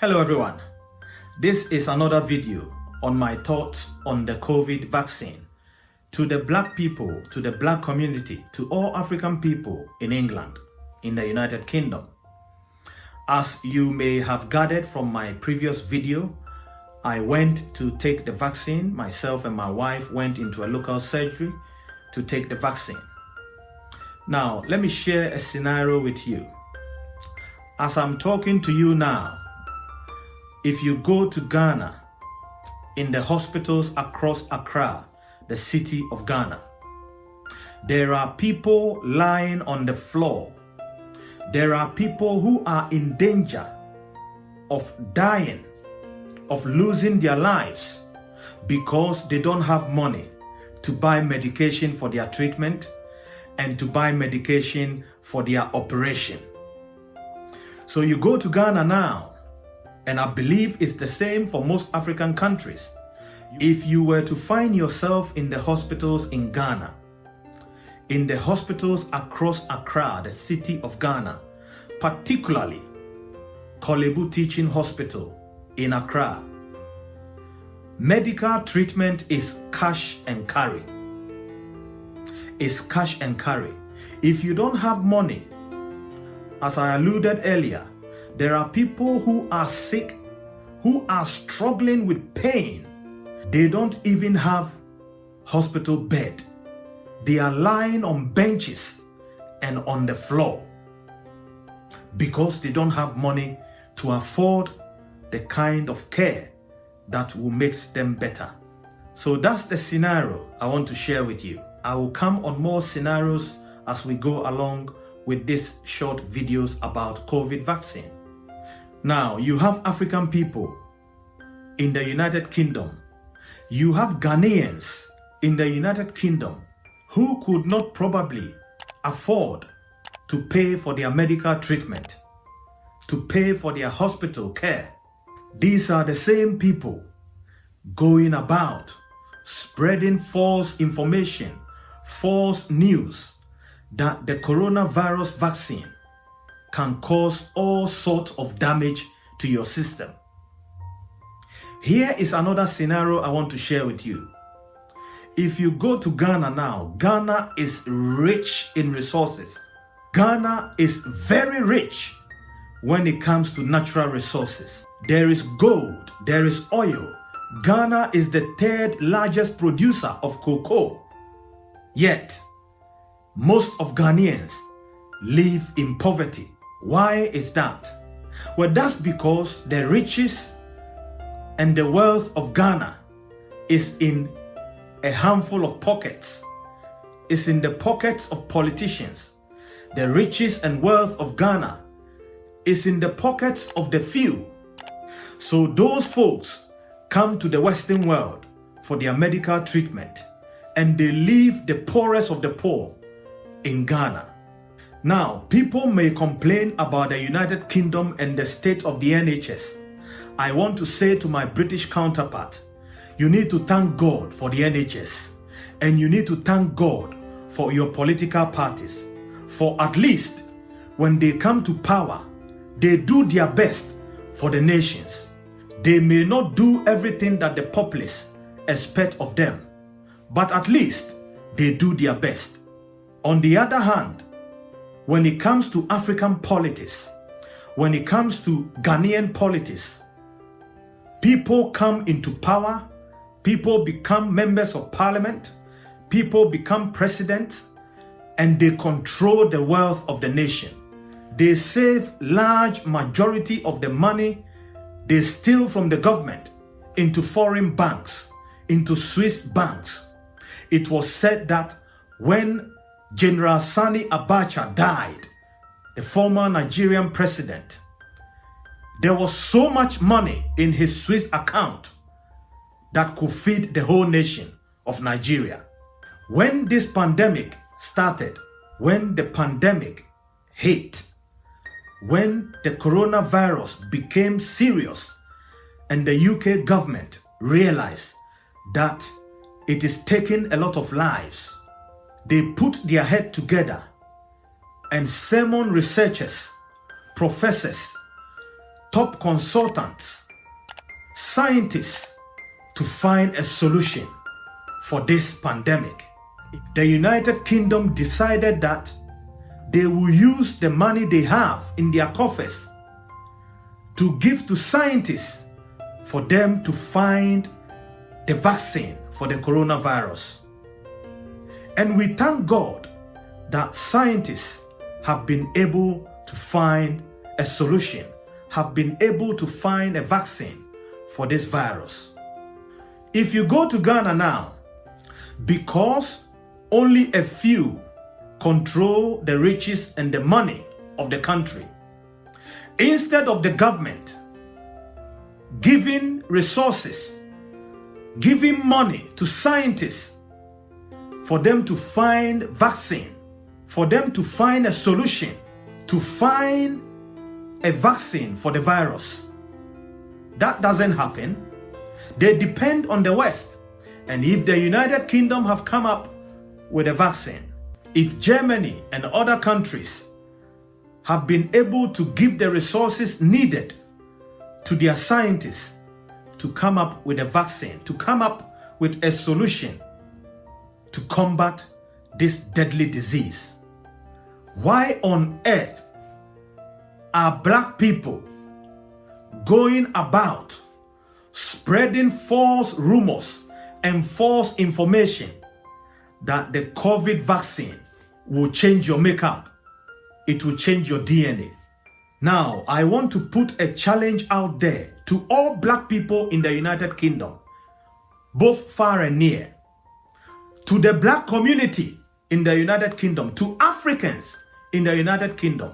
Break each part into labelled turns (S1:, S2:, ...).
S1: Hello everyone. This is another video on my thoughts on the COVID vaccine. To the black people, to the black community, to all African people in England, in the United Kingdom. As you may have gathered from my previous video, I went to take the vaccine. Myself and my wife went into a local surgery to take the vaccine. Now, let me share a scenario with you. As I'm talking to you now, if you go to Ghana, in the hospitals across Accra, the city of Ghana, there are people lying on the floor. There are people who are in danger of dying, of losing their lives because they don't have money to buy medication for their treatment and to buy medication for their operation. So you go to Ghana now, and I believe it's the same for most African countries. If you were to find yourself in the hospitals in Ghana, in the hospitals across Accra, the city of Ghana, particularly Korle Bu Teaching Hospital in Accra, medical treatment is cash and carry. It's cash and carry. If you don't have money as I alluded earlier, there are people who are sick, who are struggling with pain. They don't even have hospital bed. They are lying on benches and on the floor because they don't have money to afford the kind of care that will make them better. So that's the scenario I want to share with you. I will come on more scenarios as we go along with these short videos about COVID vaccine. Now, you have African people in the United Kingdom. You have Ghanaians in the United Kingdom who could not probably afford to pay for their medical treatment, to pay for their hospital care. These are the same people going about spreading false information, false news, that the coronavirus vaccine can cause all sorts of damage to your system. Here is another scenario I want to share with you. If you go to Ghana now, Ghana is rich in resources. Ghana is very rich when it comes to natural resources. There is gold, there is oil. Ghana is the third largest producer of cocoa. Yet, most of Ghanaians live in poverty. Why is that? Well, that's because the riches and the wealth of Ghana is in a handful of pockets. It's in the pockets of politicians. The riches and wealth of Ghana is in the pockets of the few. So those folks come to the Western world for their medical treatment and they leave the poorest of the poor in Ghana. Now, people may complain about the United Kingdom and the state of the NHS. I want to say to my British counterpart, you need to thank God for the NHS and you need to thank God for your political parties. For at least when they come to power, they do their best for the nations. They may not do everything that the populace expect of them, but at least they do their best. On the other hand, when it comes to African politics, when it comes to Ghanaian politics, people come into power, people become members of parliament, people become presidents, and they control the wealth of the nation. They save large majority of the money they steal from the government into foreign banks, into Swiss banks. It was said that when General Sani Abacha died, the former Nigerian president. There was so much money in his Swiss account that could feed the whole nation of Nigeria. When this pandemic started, when the pandemic hit, when the coronavirus became serious and the UK government realized that it is taking a lot of lives, they put their head together and sermon researchers, professors, top consultants, scientists to find a solution for this pandemic. The United Kingdom decided that they will use the money they have in their coffers to give to scientists for them to find the vaccine for the coronavirus. And we thank God that scientists have been able to find a solution, have been able to find a vaccine for this virus. If you go to Ghana now, because only a few control the riches and the money of the country, instead of the government giving resources, giving money to scientists for them to find vaccine, for them to find a solution, to find a vaccine for the virus. That doesn't happen. They depend on the West. And if the United Kingdom have come up with a vaccine, if Germany and other countries have been able to give the resources needed to their scientists to come up with a vaccine, to come up with a solution to combat this deadly disease. Why on earth are black people going about spreading false rumors and false information that the COVID vaccine will change your makeup, it will change your DNA. Now, I want to put a challenge out there to all black people in the United Kingdom, both far and near, to the black community in the United Kingdom, to Africans in the United Kingdom,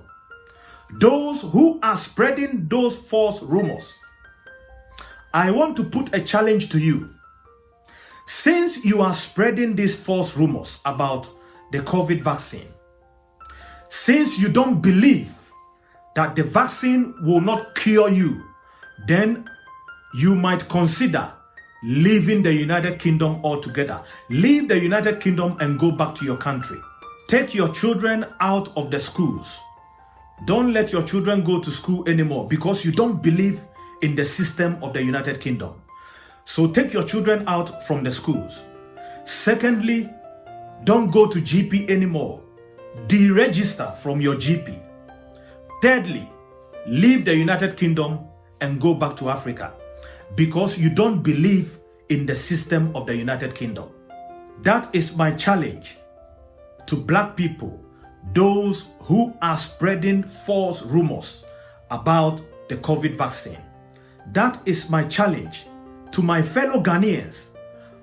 S1: those who are spreading those false rumors. I want to put a challenge to you. Since you are spreading these false rumors about the COVID vaccine, since you don't believe that the vaccine will not cure you, then you might consider leaving the United Kingdom altogether. Leave the United Kingdom and go back to your country. Take your children out of the schools. Don't let your children go to school anymore because you don't believe in the system of the United Kingdom. So take your children out from the schools. Secondly, don't go to GP anymore. Deregister from your GP. Thirdly, leave the United Kingdom and go back to Africa because you don't believe in the system of the United Kingdom. That is my challenge to black people, those who are spreading false rumors about the COVID vaccine. That is my challenge to my fellow Ghanaians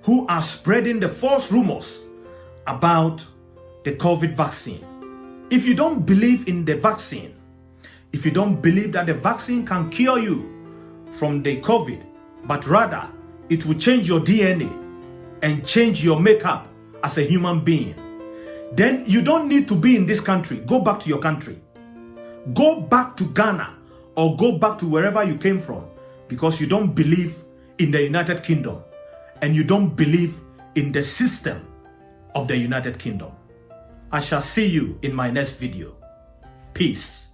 S1: who are spreading the false rumors about the COVID vaccine. If you don't believe in the vaccine, if you don't believe that the vaccine can cure you from the COVID, but rather it will change your DNA and change your makeup as a human being, then you don't need to be in this country. Go back to your country. Go back to Ghana or go back to wherever you came from because you don't believe in the United Kingdom and you don't believe in the system of the United Kingdom. I shall see you in my next video. Peace.